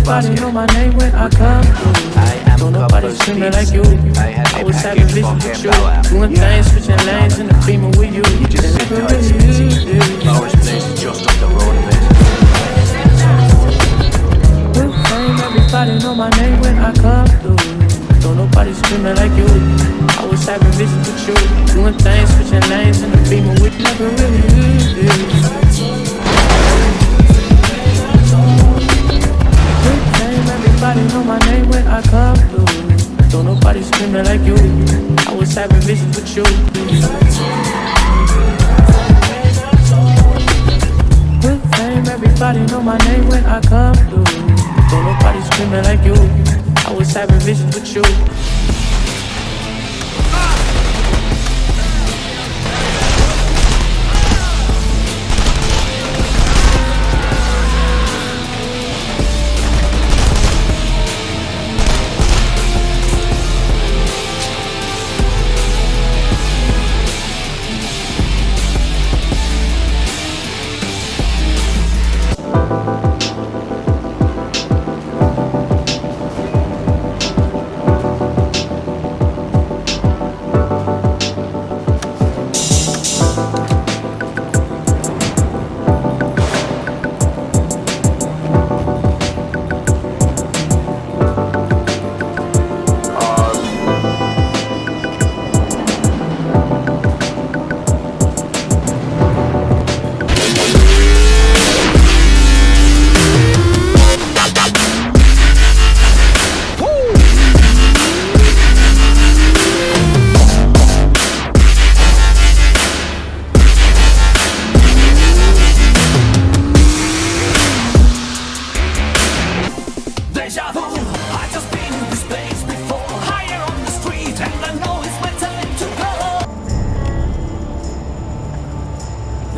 Everybody know my name when I come through. I am Don't nobody screaming like you. I I was having visions with you. Doing things, switching lanes in the beamer with you. You just sit tight, Smithy. Laura's place just up the road a bit. Good fame, everybody know my name when I come through. Don't nobody screaming like you. I was having visions with you. Doing things, switching lanes in the beamer with you. Never really I come through. Don't nobody screaming like you. I was having visions with you. Good fame, everybody know my name when I come through. Don't nobody screaming like you. I was having visions with you.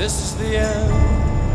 This is the end.